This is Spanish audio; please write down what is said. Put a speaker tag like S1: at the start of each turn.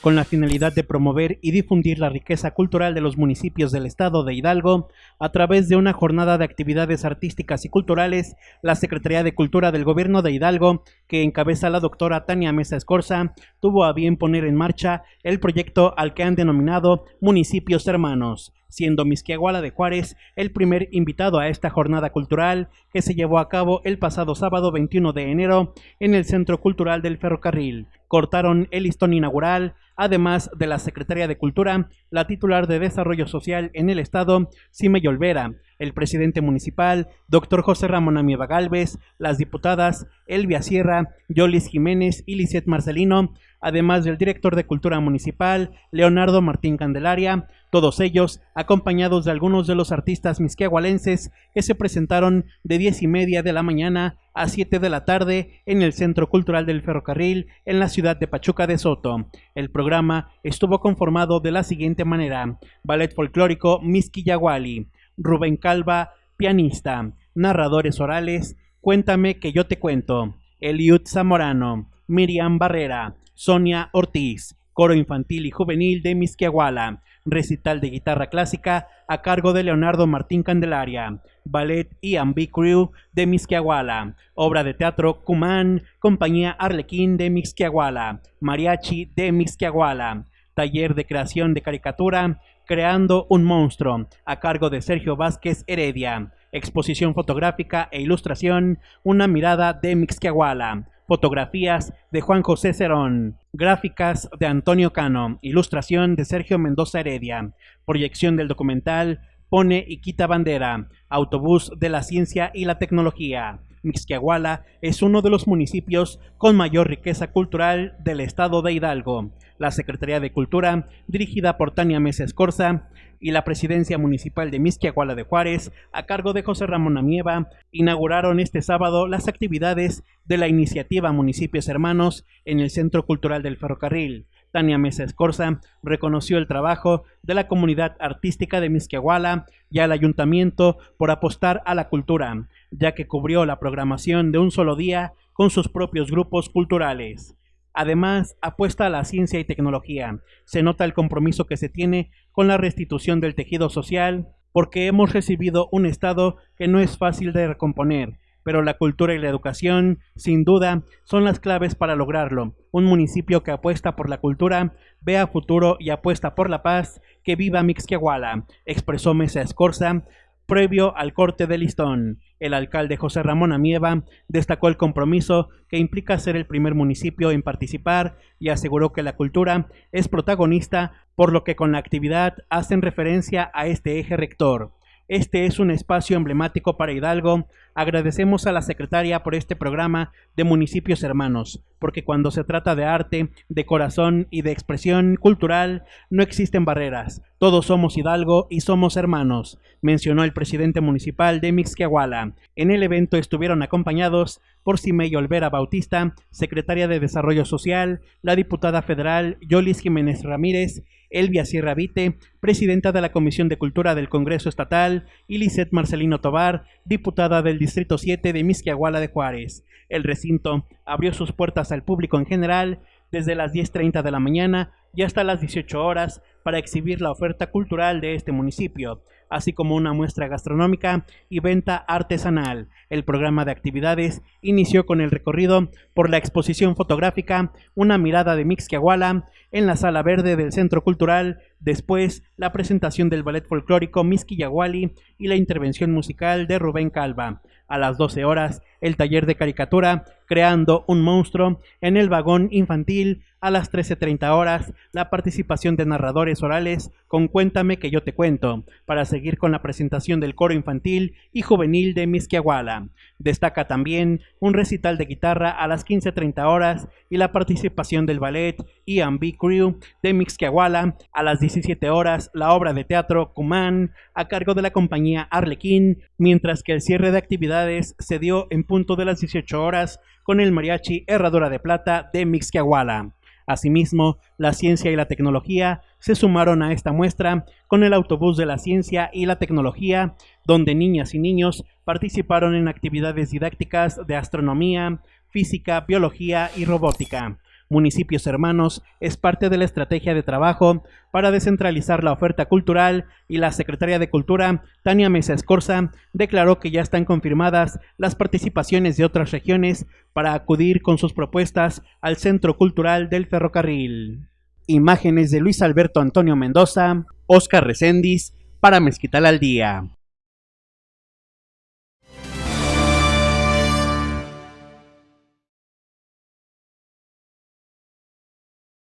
S1: con la finalidad de promover y difundir la riqueza cultural de los municipios del estado de Hidalgo, a través de una jornada de actividades artísticas y culturales, la Secretaría de Cultura del Gobierno de Hidalgo, que encabeza la doctora Tania Mesa Escorza, tuvo a bien poner en marcha el proyecto al que han denominado Municipios Hermanos, siendo Misquiahuala de Juárez el primer invitado a esta jornada cultural que se llevó a cabo el pasado sábado 21 de enero en el Centro Cultural del Ferrocarril. Cortaron el listón inaugural además de la Secretaría de Cultura, la titular de Desarrollo Social en el Estado, Cime Olvera, el presidente municipal, doctor José Ramón Amieva Galvez, las diputadas Elvia Sierra, Yolis Jiménez y Lisette Marcelino, además del director de Cultura Municipal, Leonardo Martín Candelaria, todos ellos acompañados de algunos de los artistas misquehualenses que se presentaron de diez y media de la mañana a 7 de la tarde en el Centro Cultural del Ferrocarril en la ciudad de Pachuca de Soto. El programa estuvo conformado de la siguiente manera. Ballet folclórico Misquillahuali, Rubén Calva, pianista, narradores orales, Cuéntame que yo te cuento, Eliud Zamorano, Miriam Barrera, Sonia Ortiz, coro infantil y juvenil de Misquiahuala, recital de guitarra clásica a cargo de Leonardo Martín Candelaria, ballet y Crew de Misquiahuala, obra de teatro Cumán, compañía Arlequín de Misquiahuala, mariachi de Misquiahuala, taller de creación de caricatura, Creando un monstruo, a cargo de Sergio Vázquez Heredia, exposición fotográfica e ilustración, una mirada de Mixquiahuala, fotografías de Juan José Cerón, gráficas de Antonio Cano, ilustración de Sergio Mendoza Heredia, proyección del documental Pone y quita bandera, autobús de la ciencia y la tecnología. Mixquiahuala es uno de los municipios con mayor riqueza cultural del estado de Hidalgo. La Secretaría de Cultura, dirigida por Tania Mesa Escorza, y la presidencia municipal de Misquiahuala de Juárez, a cargo de José Ramón Amieva, inauguraron este sábado las actividades de la iniciativa Municipios Hermanos en el Centro Cultural del Ferrocarril. Tania Mesa Escorza reconoció el trabajo de la comunidad artística de Misquiahuala y al ayuntamiento por apostar a la cultura, ya que cubrió la programación de un solo día con sus propios grupos culturales. Además, apuesta a la ciencia y tecnología. Se nota el compromiso que se tiene con la restitución del tejido social, porque hemos recibido un Estado que no es fácil de recomponer, pero la cultura y la educación, sin duda, son las claves para lograrlo. Un municipio que apuesta por la cultura, ve a futuro y apuesta por la paz, que viva Mixquiahuala, expresó Mesa Escorza, previo al corte de listón. El alcalde José Ramón Amieva destacó el compromiso que implica ser el primer municipio en participar y aseguró que la cultura es protagonista, por lo que con la actividad hacen referencia a este eje rector. Este es un espacio emblemático para Hidalgo. Agradecemos a la secretaria por este programa de Municipios Hermanos, porque cuando se trata de arte, de corazón y de expresión cultural, no existen barreras. Todos somos Hidalgo y somos hermanos, mencionó el presidente municipal de Mixquiahuala. En el evento estuvieron acompañados por Cimey Olvera Bautista, secretaria de Desarrollo Social, la diputada federal Yolis Jiménez Ramírez, Elvia Sierra Vite, presidenta de la Comisión de Cultura del Congreso Estatal, y Lisette Marcelino Tobar, diputada del Distrito 7 de Misquiahuala de Juárez. El recinto abrió sus puertas al público en general desde las 10.30 de la mañana y hasta las 18 horas para exhibir la oferta cultural de este municipio, así como una muestra gastronómica y venta artesanal. El programa de actividades inició con el recorrido por la exposición fotográfica Una mirada de Mixquiahuala en la sala verde del Centro Cultural, después la presentación del ballet folclórico Misquillahuali y la intervención musical de Rubén Calva. A las 12 horas, el taller de caricatura Creando un monstruo en el vagón infantil a las 13.30 horas, la participación de narradores orales con Cuéntame que yo te cuento, para seguir con la presentación del coro infantil y juvenil de Misquiahuala. Destaca también un recital de guitarra a las 15.30 horas y la participación del ballet B. Crew de Mixquiahuala a las 17 horas, la obra de teatro Cumán a cargo de la compañía Arlequín, mientras que el cierre de actividades se dio en punto de las 18 horas con el mariachi Herradura de Plata de Mixquiahuala. Asimismo, la ciencia y la tecnología se sumaron a esta muestra con el autobús de la ciencia y la tecnología, donde niñas y niños participaron en actividades didácticas de astronomía, física, biología y robótica. Municipios hermanos es parte de la estrategia de trabajo para descentralizar la oferta cultural y la Secretaria de Cultura, Tania Mesa Escorza, declaró que ya están confirmadas las participaciones de otras regiones para acudir con sus propuestas al Centro Cultural del Ferrocarril. Imágenes de Luis Alberto Antonio Mendoza, Oscar Recendis, para Mezquital al Día.